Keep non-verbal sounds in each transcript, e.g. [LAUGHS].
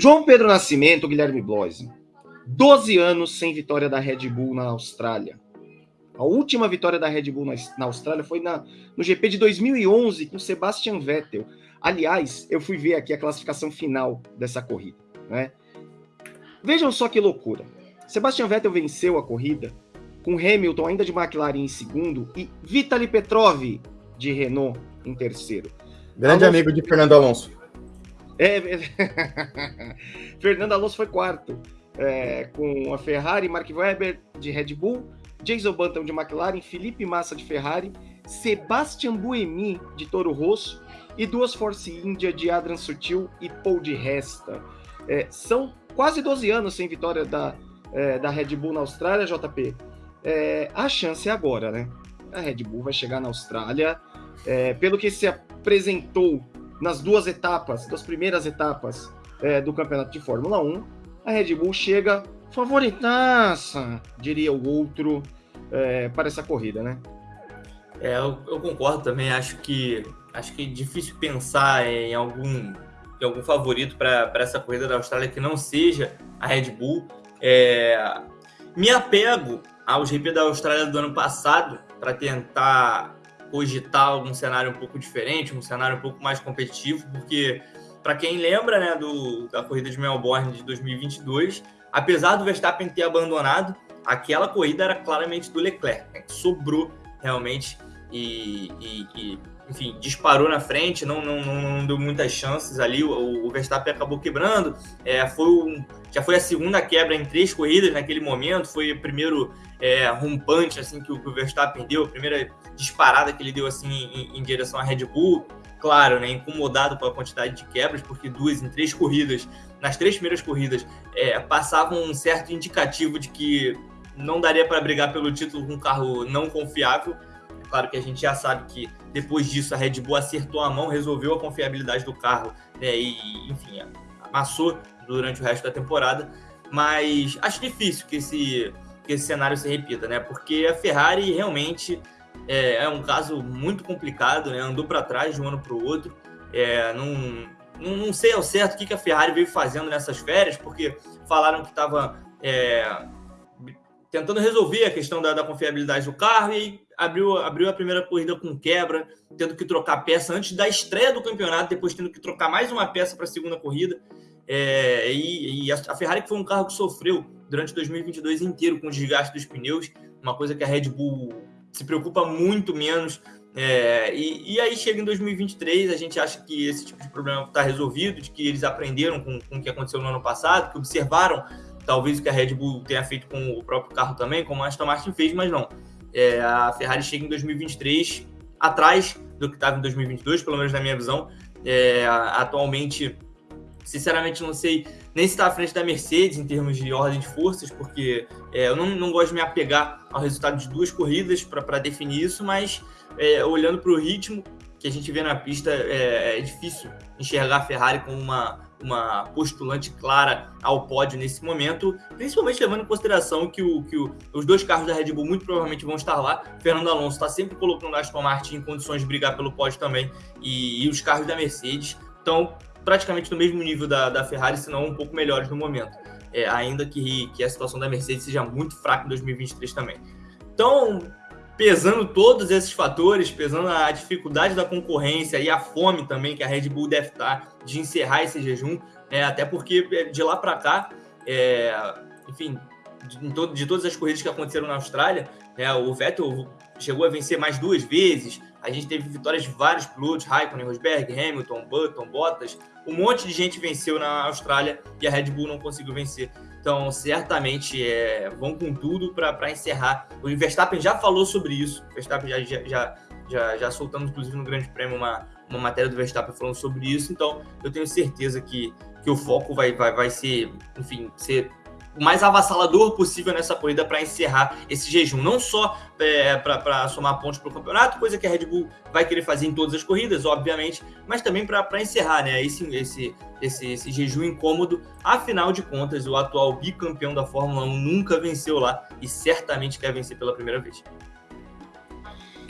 João Pedro Nascimento, Guilherme Bloise. 12 anos sem vitória da Red Bull na Austrália. A última vitória da Red Bull na, na Austrália foi na, no GP de 2011 com Sebastian Vettel. Aliás, eu fui ver aqui a classificação final dessa corrida. Né? Vejam só que loucura. Sebastian Vettel venceu a corrida com Hamilton ainda de McLaren em segundo e Vitaly Petrov de Renault em terceiro. Grande Alonso... amigo de Fernando Alonso. É, [LAUGHS] Fernando Alonso foi quarto, é, com a Ferrari, Mark Webber de Red Bull, Jason Button de McLaren, Felipe Massa de Ferrari, Sebastian Buemi de Toro Rosso e duas Force India de Adrian Sutil e Paul de Resta. É, são quase 12 anos sem vitória da, é, da Red Bull na Austrália, JP. É, a chance é agora, né? A Red Bull vai chegar na Austrália. É, pelo que se apresentou nas duas etapas, das primeiras etapas é, do campeonato de Fórmula 1, a Red Bull chega favoritaça, diria o outro, é, para essa corrida, né? É, eu, eu, concordo também. Acho que acho que é difícil pensar em algum, em algum favorito para essa corrida da Austrália que não seja a Red Bull. É, me apego ao GP da Austrália do ano passado para tentar cogitar algum cenário um pouco diferente, um cenário um pouco mais competitivo, porque para quem lembra né, do, da corrida de Melbourne de 2022, apesar do Verstappen ter abandonado, aquela corrida era claramente do Leclerc, né, que sobrou realmente e, e, e, enfim, disparou na frente, não, não, não, deu muitas chances ali, o, o Verstappen acabou quebrando, é, foi um, já foi a segunda quebra em três corridas naquele momento, foi o primeiro é, rompante assim que o, que o Verstappen deu, a primeira disparada que ele deu assim em, em direção à Red Bull, claro, né, incomodado com a quantidade de quebras, porque duas em três corridas, nas três primeiras corridas, é, passavam um certo indicativo de que não daria para brigar pelo título com um carro não confiável, Claro que a gente já sabe que depois disso a Red Bull acertou a mão, resolveu a confiabilidade do carro, né? E, enfim, amassou durante o resto da temporada. Mas acho difícil que esse, que esse cenário se repita, né? Porque a Ferrari realmente é, é um caso muito complicado, né? Andou para trás de um ano para o outro. É, não, não, sei ao certo o que, que a Ferrari veio fazendo nessas férias, porque falaram que estava é, tentando resolver a questão da, da, confiabilidade do carro e abriu, abriu a primeira corrida com quebra, tendo que trocar peça antes da estreia do campeonato, depois tendo que trocar mais uma peça para a segunda corrida. É, e, e a, Ferrari que foi um carro que sofreu durante 2022 inteiro com o desgaste dos pneus, uma coisa que a Red Bull se preocupa muito menos. É, e, e, aí chega em 2023, a gente acha que esse tipo de problema está resolvido, de que eles aprenderam com, com o que aconteceu no ano passado, que observaram talvez o que a Red Bull tenha feito com o próprio carro também, como a Aston Martin fez, mas não. É, a Ferrari chega em 2023 atrás do que estava em 2022, pelo menos na minha visão. É, atualmente, sinceramente, não sei nem se está à frente da Mercedes em termos de ordem de forças, porque é, eu não, não gosto de me apegar ao resultado de duas corridas para definir isso, mas é, olhando para o ritmo que a gente vê na pista, é, é difícil enxergar a Ferrari como uma uma postulante clara ao pódio nesse momento, principalmente levando em consideração que, o, que o, os dois carros da Red Bull muito provavelmente vão estar lá. Fernando Alonso está sempre colocando a Aston Martin em condições de brigar pelo pódio também, e, e os carros da Mercedes estão praticamente no mesmo nível da, da Ferrari, se não um pouco melhores no momento. É, ainda que, que a situação da Mercedes seja muito fraca em 2023 também. Então, pesando todos esses fatores, pesando a dificuldade da concorrência e a fome também que a Red Bull deve estar de encerrar esse jejum, né? até porque é, de lá para cá, é, enfim, de, todo, de, todas as corridas que aconteceram na Austrália, né, o Vettel chegou a vencer mais duas vezes, a gente teve vitórias de vários pilotos, Raikkonen, Rosberg, Hamilton, Button, Bottas, um monte de gente venceu na Austrália e a Red Bull não conseguiu vencer. Então, certamente é, vão com tudo para encerrar. O Verstappen já falou sobre isso. O Verstappen já, já, já, já soltamos, inclusive, no Grande Prêmio, uma, uma matéria do Verstappen falando sobre isso. Então, eu tenho certeza que, que o foco vai, vai, vai ser, enfim, ser o mais avassalador possível nessa corrida para encerrar esse jejum. Não só é, para somar pontos para o campeonato, coisa que a Red Bull vai querer fazer em todas as corridas, obviamente, mas também para encerrar né, esse, esse, esse, esse jejum incômodo. Afinal de contas, o atual bicampeão da Fórmula 1 nunca venceu lá e certamente quer vencer pela primeira vez.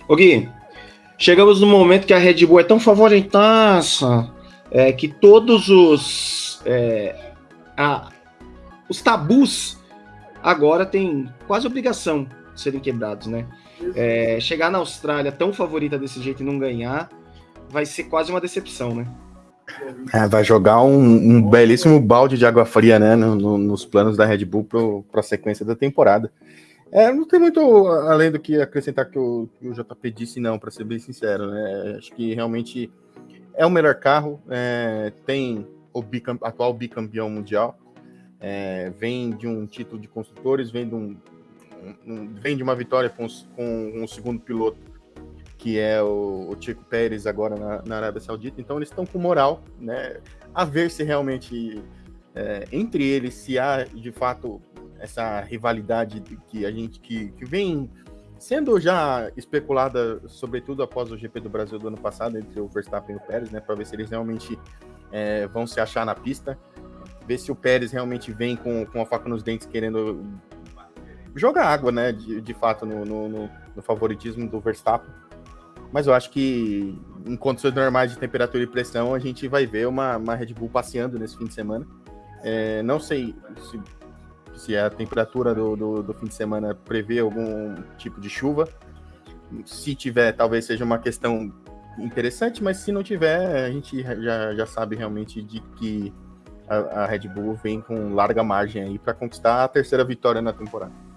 O Gui, chegamos no momento que a Red Bull é tão favoritaça é, que todos os. É, a, os tabus agora têm quase obrigação de serem quebrados, né? É, chegar na Austrália tão favorita desse jeito e não ganhar vai ser quase uma decepção, né? É, vai jogar um, um, belíssimo balde de água fria, né, no, no, nos planos da Red Bull para a sequência da temporada. É, não tem muito além do que acrescentar que o, que o JP disse, não, para ser bem sincero. Né? Acho que realmente é o melhor carro, é, tem o bicam, atual bicampeão mundial, é, vem de um título de construtores, vem de, um, um vem de uma vitória com, com um segundo piloto, que é o, o Chico Pérez, agora na, na, Arábia Saudita. Então, eles estão com moral, né? A ver se realmente é, entre eles se há de fato essa rivalidade que a gente que, que vem sendo já especulada, sobretudo após o GP do Brasil do ano passado, entre o Verstappen e o Pérez, né, para ver se eles realmente é, vão se achar na pista, ver se o Pérez realmente vem com, com a faca nos dentes querendo jogar água, né, de, de fato, no, no, no favoritismo do Verstappen. Mas eu acho que em condições normais de temperatura e pressão, a gente vai ver uma, uma Red Bull passeando nesse fim de semana. É, não sei se se a temperatura do, do, do, fim de semana prevê algum tipo de chuva. Se tiver, talvez seja uma questão interessante, mas se não tiver, a gente já, já sabe realmente de que a, Red Bull vem com larga margem aí para conquistar a terceira vitória na temporada.